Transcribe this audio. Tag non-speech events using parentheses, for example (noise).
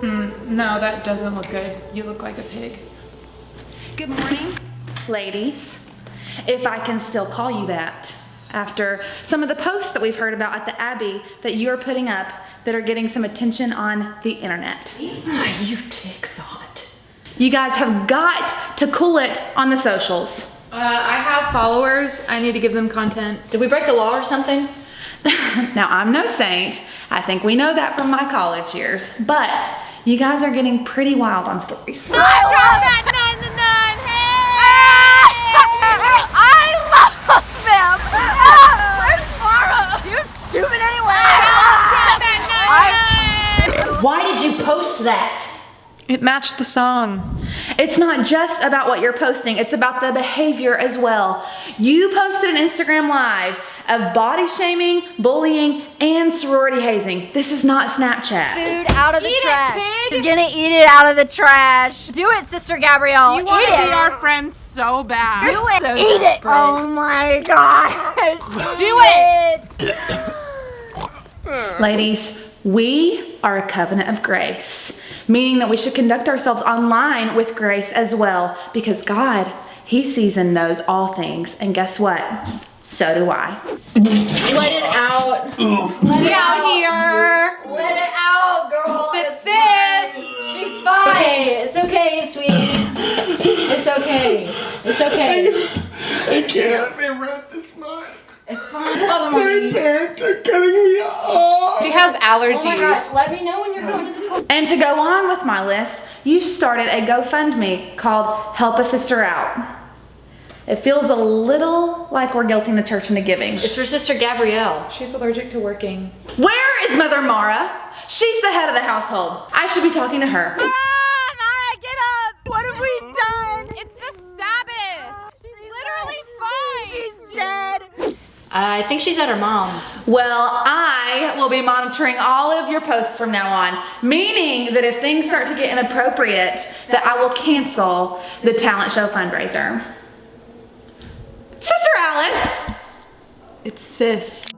Mm, no, that doesn't look good. You look like a pig. Good morning, ladies. If I can still call you that. After some of the posts that we've heard about at the Abbey that you're putting up that are getting some attention on the internet. you take thought. You guys have got to cool it on the socials. Uh, I have followers. I need to give them content. Did we break the law or something? (laughs) now, I'm no saint. I think we know that from my college years. But you guys are getting pretty wild on stories. I love that nun to nun. Hey! I love them. Where's Mara? She was stupid anyway. I love that nun. Why did you post that? It matched the song. It's not just about what you're posting, it's about the behavior as well. You posted an Instagram live of body shaming, bullying, and sorority hazing. This is not Snapchat. Food out of the Eat it, trash. pig. He's gonna eat it out of the trash. Do it, Sister Gabrielle. You want eat to it. be our friend so bad. Do it. eat it. Oh my gosh. (laughs) Do it. (coughs) Ladies, we are a covenant of grace, meaning that we should conduct ourselves online with grace as well, because God, He sees and knows all things. And guess what? So do I. Let it out. Let We out here. Let it out, girl. Sit, It's sit. She's fine. Okay, it's okay, sweetie. It's okay. It's okay. I can't be rent this month. It's fine. Oh My parents are cutting me off. She has Oh my gosh, allergies. let me know when you're going to the toilet. And to go on with my list, you started a GoFundMe called Help a Sister Out. It feels a little like we're guilting the church into giving. It's for Sister Gabrielle. She's allergic to working. Where is Mother Mara? She's the head of the household. I should be talking to her. Ah, Mara, get up. What have we done? It's the Sabbath. She's literally fine. She's dead. I think she's at her mom's. Well, I will be monitoring all of your posts from now on, meaning that if things start to get inappropriate, that I will cancel the talent show fundraiser. Sister Alice! It's sis.